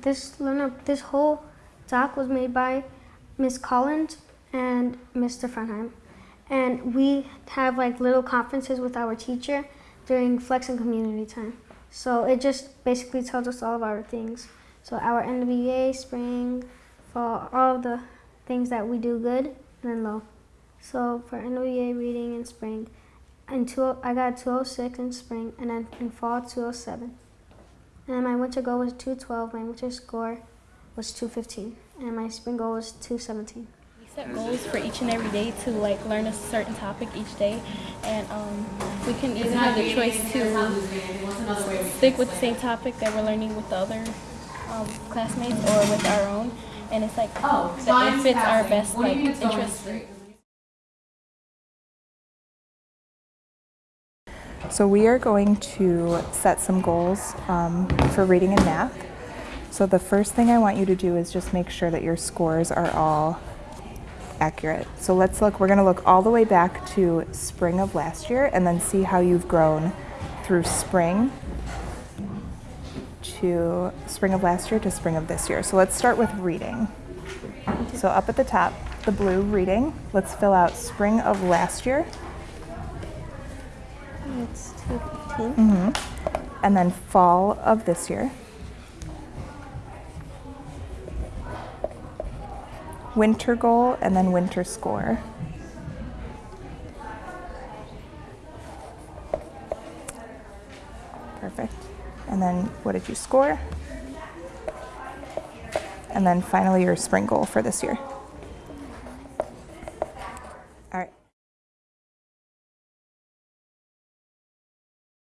this learner, this whole doc was made by Miss Collins and Mr. Frenheim. And we have like little conferences with our teacher during flex and community time. So it just basically tells us all of our things. So our NWA, spring, fall, all the things that we do good and then low. So for NWA reading in spring, in two, I got 206 in spring and then in fall 207. And my winter goal was 212. My winter score was 215. And my spring goal was 217. We set goals for each and every day to like learn a certain topic each day, and um, we can even have the choice to stick with the same topic that we're learning with the other um, classmates or with our own, and it's like Oh, it fits our best What like you mean it's going interests. So we are going to set some goals um, for reading and math. So the first thing I want you to do is just make sure that your scores are all accurate. So let's look, we're gonna look all the way back to spring of last year and then see how you've grown through spring to spring of last year to spring of this year. So let's start with reading. So up at the top, the blue reading, let's fill out spring of last year It's 215. Mm-hmm. and then fall of this year. Winter goal and then winter score. Perfect. And then what did you score? And then finally your spring goal for this year.